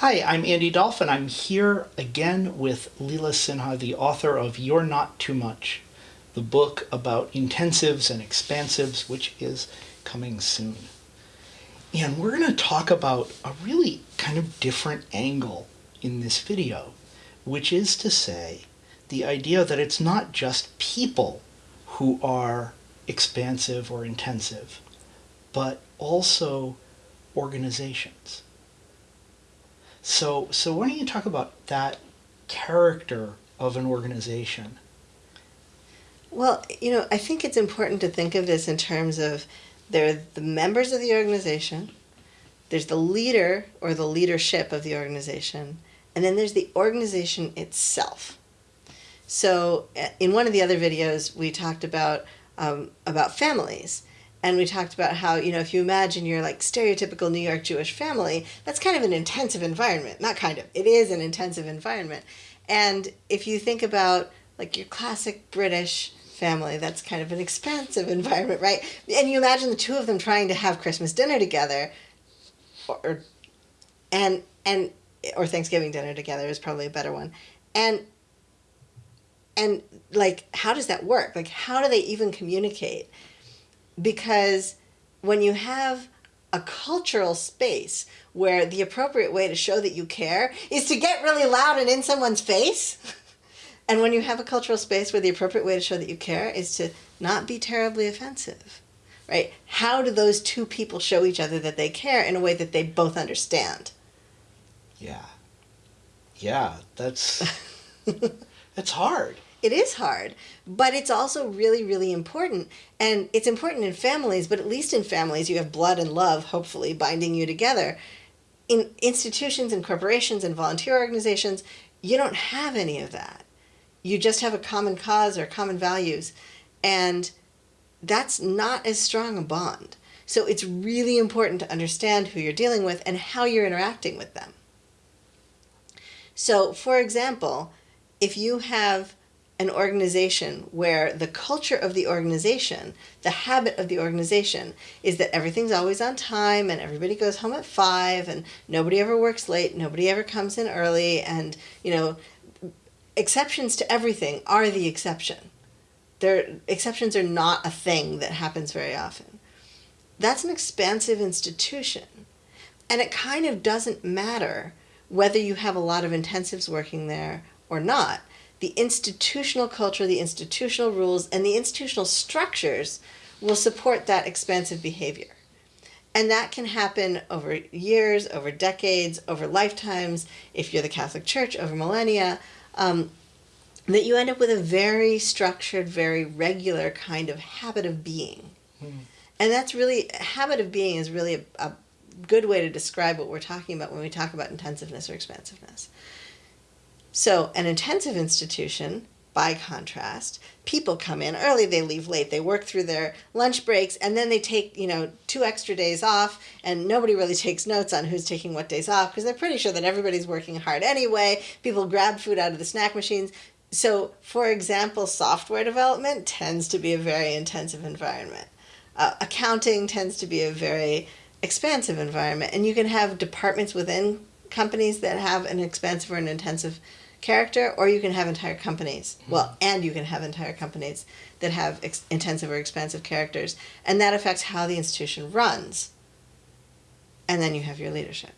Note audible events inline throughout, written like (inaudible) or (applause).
Hi, I'm Andy Dolphin. I'm here again with Leela Sinha, the author of You're Not Too Much, the book about intensives and expansives, which is coming soon. And we're going to talk about a really kind of different angle in this video, which is to say, the idea that it's not just people who are expansive or intensive, but also organizations. So, so why don't you talk about that character of an organization? Well, you know, I think it's important to think of this in terms of there are the members of the organization, there's the leader or the leadership of the organization, and then there's the organization itself. So, uh, in one of the other videos, we talked about um, about families, and we talked about how you know if you imagine your like stereotypical New York Jewish family, that's kind of an intensive environment. Not kind of, it is an intensive environment. And if you think about like your classic British family, that's kind of an expansive (laughs) environment, right? And you imagine the two of them trying to have Christmas dinner together, or and and or Thanksgiving dinner together is probably a better one, and and like how does that work? Like how do they even communicate? Because when you have a cultural space where the appropriate way to show that you care is to get really loud and in someone's face. (laughs) and when you have a cultural space where the appropriate way to show that you care is to not be terribly offensive, right? How do those two people show each other that they care in a way that they both understand? Yeah. Yeah, that's (laughs) that's hard it is hard, but it's also really, really important. And it's important in families, but at least in families, you have blood and love, hopefully, binding you together. In institutions and corporations and volunteer organizations, you don't have any of that. You just have a common cause or common values. And that's not as strong a bond. So it's really important to understand who you're dealing with and how you're interacting with them. So, for example, if you have an organization where the culture of the organization, the habit of the organization, is that everything's always on time and everybody goes home at five and nobody ever works late, nobody ever comes in early, and you know, exceptions to everything are the exception. There, exceptions are not a thing that happens very often. That's an expansive institution. And it kind of doesn't matter whether you have a lot of intensives working there or not the institutional culture, the institutional rules, and the institutional structures will support that expansive behavior. And that can happen over years, over decades, over lifetimes, if you're the Catholic Church, over millennia, um, that you end up with a very structured, very regular kind of habit of being. Mm. And that's really, habit of being is really a, a good way to describe what we're talking about when we talk about intensiveness or expansiveness. So, an intensive institution, by contrast, people come in early, they leave late, they work through their lunch breaks, and then they take, you know, two extra days off, and nobody really takes notes on who's taking what days off because they're pretty sure that everybody's working hard anyway. People grab food out of the snack machines. So, for example, software development tends to be a very intensive environment. Uh, accounting tends to be a very expansive environment, and you can have departments within companies that have an expansive or an intensive character, or you can have entire companies. Mm-hmm. Well, and you can have entire companies that have ex- intensive or expansive characters, and that affects how the institution runs. And then you have your leadership.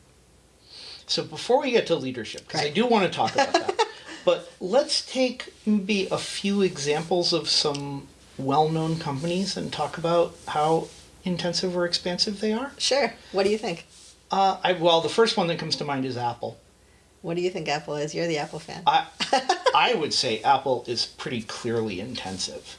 So before we get to leadership, because right. I do want to talk about that, (laughs) but let's take maybe a few examples of some well-known companies and talk about how intensive or expansive they are. Sure. What do you think? Uh, I, well, the first one that comes to mind is Apple. What do you think Apple is? You're the Apple fan. I, (laughs) I would say Apple is pretty clearly intensive.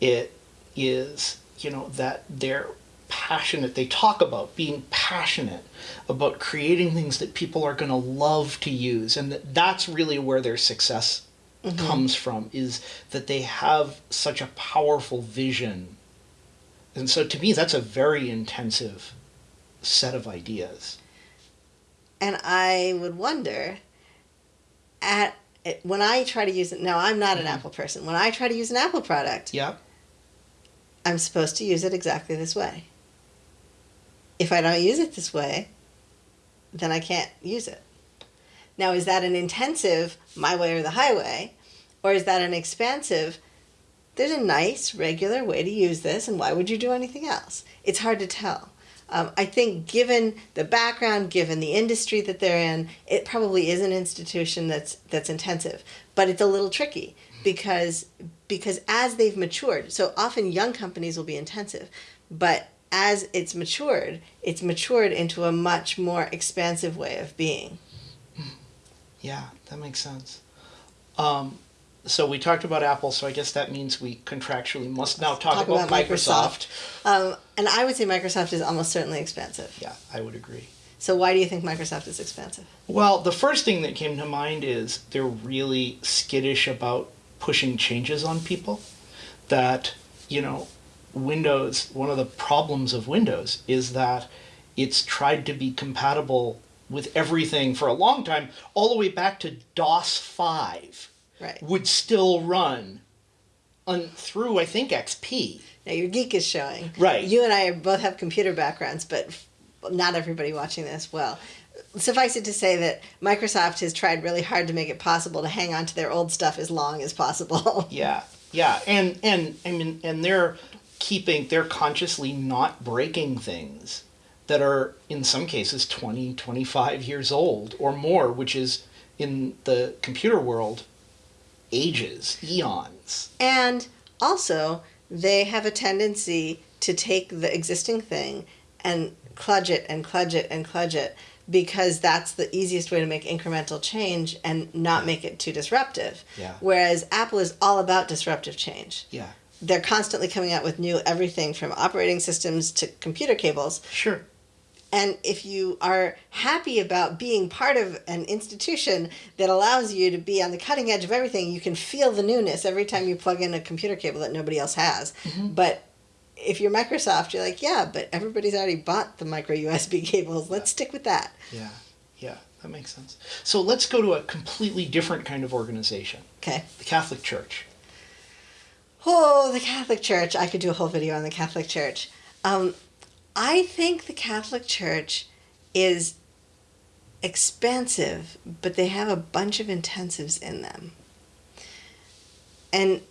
It is, you know, that they're passionate. They talk about being passionate about creating things that people are going to love to use, and that that's really where their success mm-hmm. comes from. Is that they have such a powerful vision, and so to me, that's a very intensive set of ideas. And I would wonder at when I try to use it now I'm not an mm-hmm. Apple person. When I try to use an Apple product, yep. I'm supposed to use it exactly this way. If I don't use it this way, then I can't use it. Now, is that an intensive, my way or the highway? Or is that an expansive, there's a nice, regular way to use this, and why would you do anything else? It's hard to tell. Um, I think, given the background, given the industry that they're in, it probably is an institution that's that's intensive, but it's a little tricky because because as they've matured, so often young companies will be intensive, but as it's matured, it's matured into a much more expansive way of being. Yeah, that makes sense. Um, so we talked about Apple, so I guess that means we contractually must now talk, Talk about, about Microsoft. Um, and I would say Microsoft is almost certainly expansive. Yeah, I would agree. So why do you think Microsoft is expansive? Well, the first thing that came to mind is they're really skittish about pushing changes on people. That, you know, Windows, one of the problems of Windows is that it's tried to be compatible with everything for a long time, all the way back to DOS 5 Right. would still run on, through, I think, XP. Now your geek is showing. Right. You and I both have computer backgrounds, but not everybody watching this will. Suffice it to say that Microsoft has tried really hard to make it possible to hang on to their old stuff as long as possible. (laughs) Yeah, yeah, and and I mean, and they're keeping, they're consciously not breaking things that are in some cases 20, 25 years old or more, which is in the computer world ages, eons. And also, they have a tendency to take the existing thing and cludge it and cludge it and cludge it because that's the easiest way to make incremental change and not make it too disruptive. Yeah. Whereas Apple is all about disruptive change. Yeah, They're constantly coming out with new everything from operating systems to computer cables. sure. And if you are happy about being part of an institution that allows you to be on the cutting edge of everything, you can feel the newness every time you plug in a computer cable that nobody else has. But if you're Microsoft, you're like, yeah, but everybody's already bought the micro USB (laughs) cables. Let's stick with that. Yeah, yeah, that makes sense. So let's go to a completely different kind of organization Okay. the Catholic Church. Oh, the Catholic Church. I could do a whole video on the Catholic Church. Um, I think the Catholic Church is expansive, but they have a bunch of intensives in them. And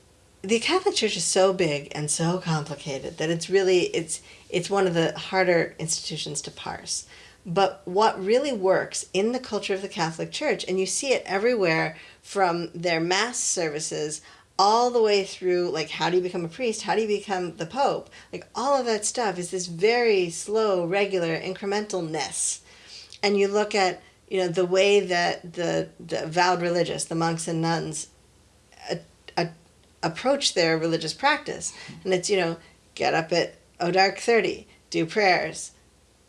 the Catholic Church is so big and so complicated that it's really it's it's one of the harder institutions to parse. But what really works in the culture of the Catholic Church, and you see it everywhere from their mass services all the way through like how do you become a priest? How do you become the pope? Like all of that stuff is this very slow regular incrementalness. And you look at you know the way that the the vowed religious the monks and nuns a, a, approach their religious practice. And it's you know get up at oh dark 30 do prayers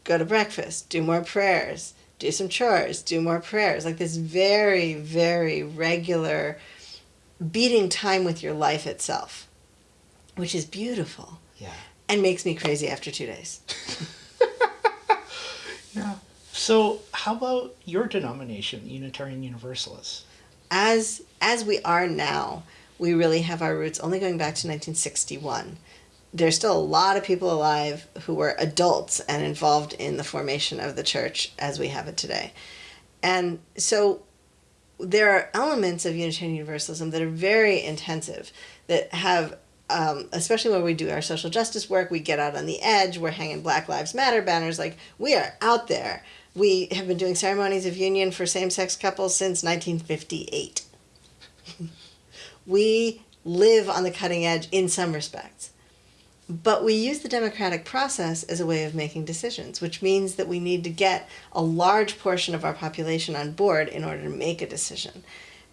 go to breakfast do more prayers do some chores do more prayers. Like this very very regular beating time with your life itself, which is beautiful Yeah. and makes me crazy after two days. (laughs) Yeah. So, how about your denomination, Unitarian Universalists? As as we are now, we really have our roots only going back to 1961. There's still a lot of people alive who were adults and involved in the formation of the church as we have it today. And so there are elements of Unitarian Universalism that are very intensive, that have, um, especially when we do our social justice work, we get out on the edge, we're hanging Black Lives Matter banners, like we are out there. We have been doing ceremonies of union for same sex couples since 1958. (laughs) we live on the cutting edge in some respects. But we use the democratic process as a way of making decisions, which means that we need to get a large portion of our population on board in order to make a decision.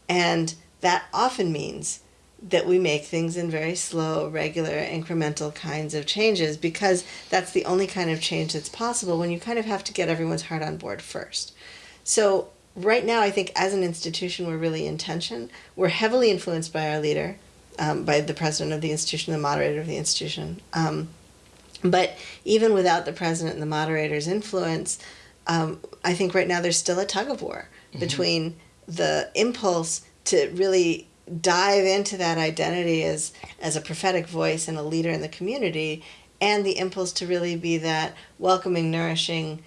And that often means that we make things in very slow, regular, incremental kinds of changes because that's the only kind of change that's possible when you kind of have to get everyone's heart on board first. So, right now, I think as an institution, we're really in tension. We're heavily influenced by our leader, um, by the president of the institution, the moderator of the institution. Um, but even without the president and the moderator's influence, um, I think right now there's still a tug of war between the impulse to really dive into that identity as as a prophetic voice and a leader in the community and the impulse to really be that welcoming nourishing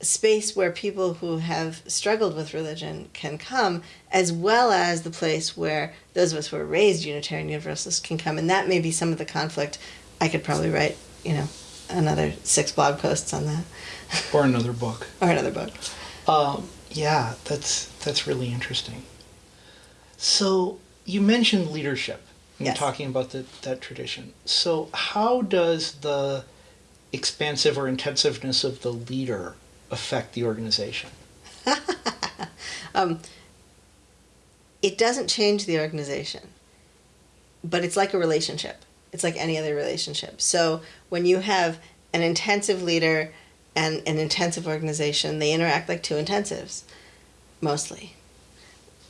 space where people who have struggled with religion can come, as well as the place where those of us who are raised Unitarian Universalists can come. And that may be some of the conflict. I could probably write, you know, another six blog posts on that. (laughs) Or another book. or another book. Um, yeah, that's that's really interesting. So you mentioned leadership. in Yes. talking about the, that tradition. So how does the expansive or intensiveness of the leader affect the organization? (laughs) Um, it doesn't change the organization, but it's like a relationship. It's like any other relationship. So when you have an intensive leader and an intensive organization, they interact like two intensives, mostly.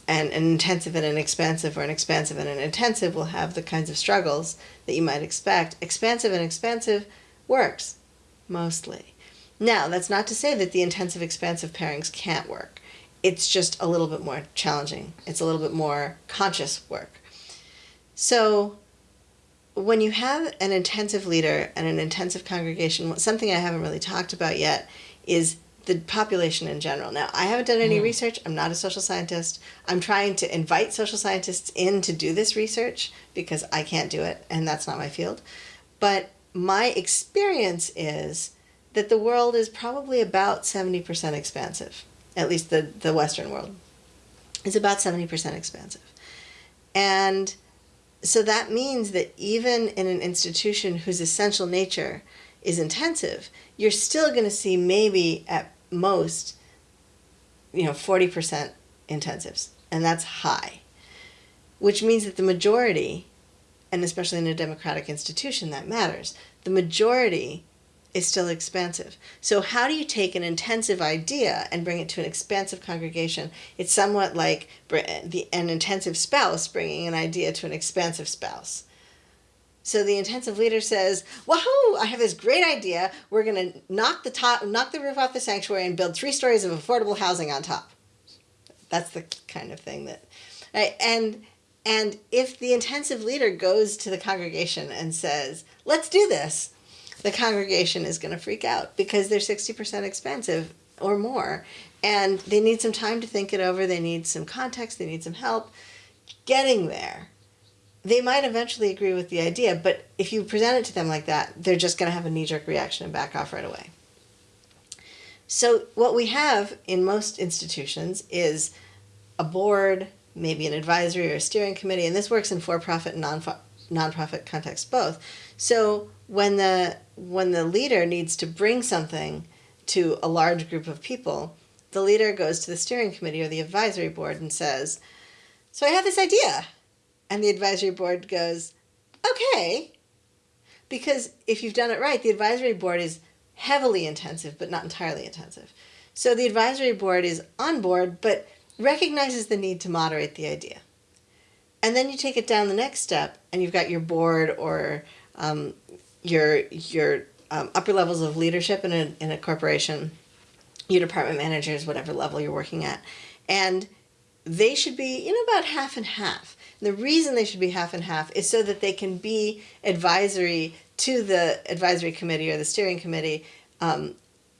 And an intensive and an expansive, or an expansive and an intensive, will have the kinds of struggles that you might expect. Expansive and expansive works, mostly. Now, that's not to say that the intensive expansive pairings can't work. It's just a little bit more challenging. It's a little bit more conscious work. So, when you have an intensive leader and an intensive congregation, something I haven't really talked about yet is the population in general. Now, I haven't done any Mm. research. I'm not a social scientist. I'm trying to invite social scientists in to do this research because I can't do it and that's not my field. But my experience is that the world is probably about 70% expansive, at least the, the Western world is about 70% expansive. And so that means that even in an institution whose essential nature is intensive, you're still going to see maybe at most, you know, 40% intensives. And that's high, which means that the majority, and especially in a democratic institution, that matters. The majority is still expansive. So, how do you take an intensive idea and bring it to an expansive congregation? It's somewhat like the, an intensive spouse bringing an idea to an expansive spouse. So the intensive leader says, "Wahoo! I have this great idea. We're going to knock the top, knock the roof off the sanctuary, and build three stories of affordable housing on top." That's the kind of thing that, right? and and if the intensive leader goes to the congregation and says, "Let's do this," the congregation is going to freak out because they're 60% expansive or more and they need some time to think it over they need some context they need some help getting there. They might eventually agree with the idea but if you present it to them like that they're just going to have a knee-jerk reaction and back off right away. So what we have in most institutions is a board maybe an advisory or a steering committee and this works in for-profit and non nonprofit context both so when the when the leader needs to bring something to a large group of people, the leader goes to the steering committee or the advisory board and says, "So I have this idea." And the advisory board goes, "Okay." Because if you've done it right, the advisory board is heavily intensive but not entirely intensive. So the advisory board is on board but recognizes the need to moderate the idea. And then you take it down the next step and you've got your board or um, your your um, upper levels of leadership in a, in a corporation, your department managers, whatever level you're working at, and they should be you know about half and half. The reason they should be half and half is so that they can be advisory to the advisory committee or the steering committee um,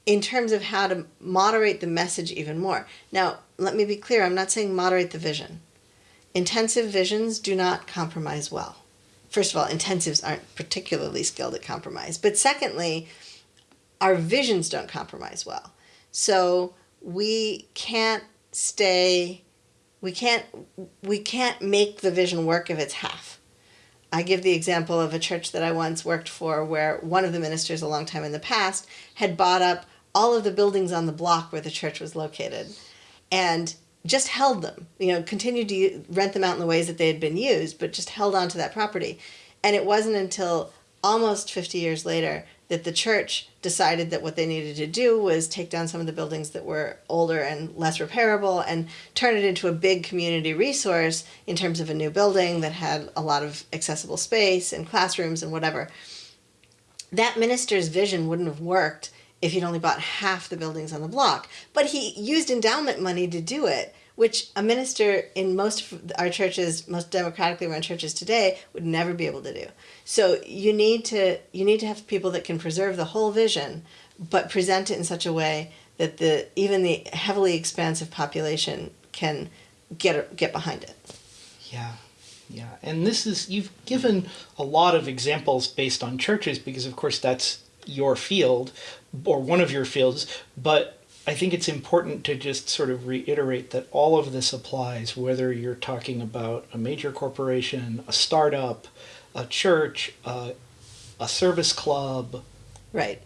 in terms of how to moderate the message even more. Now, let me be clear. I'm not saying moderate the vision. Intensive visions do not compromise well first of all, intensives aren't particularly skilled at compromise. But secondly, our visions don't compromise well. So we can't stay we can't we can't make the vision work if it's half. I give the example of a church that I once worked for where one of the ministers a long time in the past had bought up all of the buildings on the block where the church was located and just held them, you know, continued to rent them out in the ways that they had been used, but just held on to that property. And it wasn't until almost 50 years later that the church decided that what they needed to do was take down some of the buildings that were older and less repairable and turn it into a big community resource in terms of a new building that had a lot of accessible space and classrooms and whatever. That minister's vision wouldn't have worked if he'd only bought half the buildings on the block. But he used endowment money to do it, which a minister in most of our churches, most democratically run churches today, would never be able to do. So you need to you need to have people that can preserve the whole vision, but present it in such a way that the even the heavily expansive population can get get behind it. Yeah. Yeah. And this is you've given a lot of examples based on churches because of course that's your field or one of your fields, but I think it's important to just sort of reiterate that all of this applies whether you're talking about a major corporation, a startup, a church, uh, a service club, Right.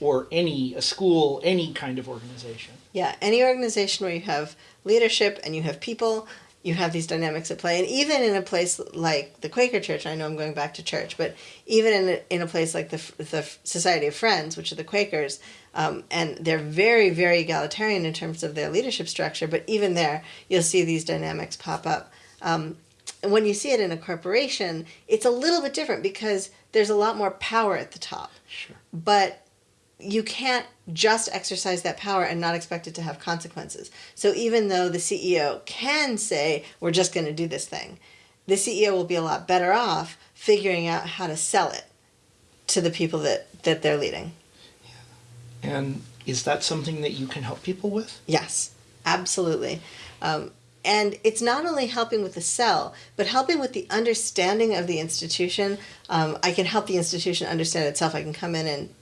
or any a school, any kind of organization. Yeah, any organization where you have leadership and you have people, you have these dynamics at play. And even in a place like the Quaker Church, I know I'm going back to church, but even in a, in a place like the, the Society of Friends, which are the Quakers, um, and they're very, very egalitarian in terms of their leadership structure, but even there, you'll see these dynamics pop up. Um, and when you see it in a corporation, it's a little bit different because there's a lot more power at the top. Sure. But you can't just exercise that power and not expect it to have consequences. So even though the CEO can say, we're just going to do this thing, the CEO will be a lot better off figuring out how to sell it to the people that, that they're leading. Yeah. And is that something that you can help people with? Yes, absolutely. Um, and it's not only helping with the sell, but helping with the understanding of the institution. Um, I can help the institution understand itself. I can come in and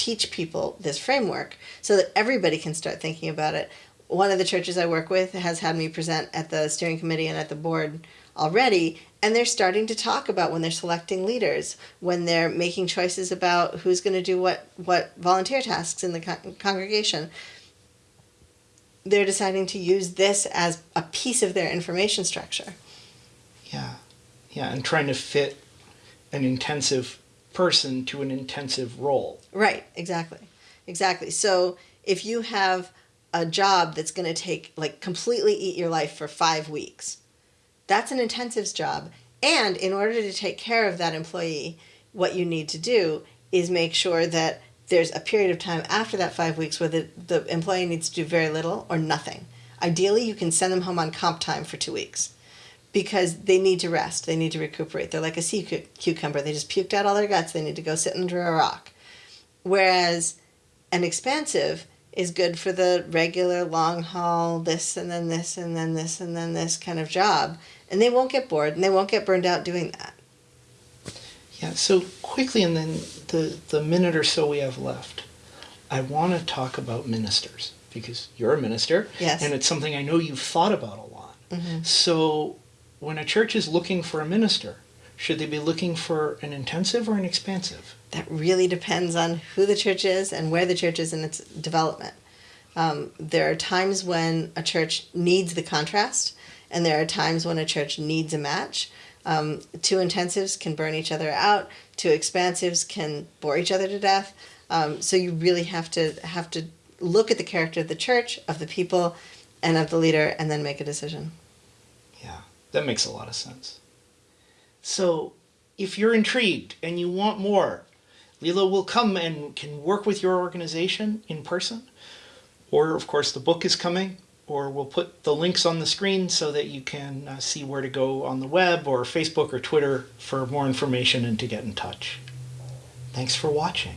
teach people this framework so that everybody can start thinking about it. One of the churches I work with has had me present at the steering committee and at the board already, and they're starting to talk about when they're selecting leaders, when they're making choices about who's going to do what what volunteer tasks in the con- congregation they're deciding to use this as a piece of their information structure. Yeah. Yeah, and trying to fit an intensive person to an intensive role. Right, exactly. Exactly. So if you have a job that's going to take like completely eat your life for 5 weeks, that's an intensives job. And in order to take care of that employee, what you need to do is make sure that there's a period of time after that five weeks where the, the employee needs to do very little or nothing. Ideally, you can send them home on comp time for two weeks because they need to rest. They need to recuperate. They're like a sea cu- cucumber. They just puked out all their guts. They need to go sit under a rock. Whereas an expansive is good for the regular long haul, this and then this and then this and then this kind of job. And they won't get bored and they won't get burned out doing that. Yeah, so quickly, and then the, the minute or so we have left, I want to talk about ministers because you're a minister. Yes. And it's something I know you've thought about a lot. Mm-hmm. So when a church is looking for a minister, should they be looking for an intensive or an expansive? That really depends on who the church is and where the church is in its development. Um, there are times when a church needs the contrast, and there are times when a church needs a match. Um, two intensives can burn each other out. Two expansives can bore each other to death. Um, so you really have to have to look at the character of the church, of the people, and of the leader, and then make a decision. Yeah, that makes a lot of sense. So if you're intrigued and you want more, Leela will come and can work with your organization in person. Or, of course, the book is coming, or we'll put the links on the screen so that you can uh, see where to go on the web or Facebook or Twitter for more information and to get in touch. Thanks for watching.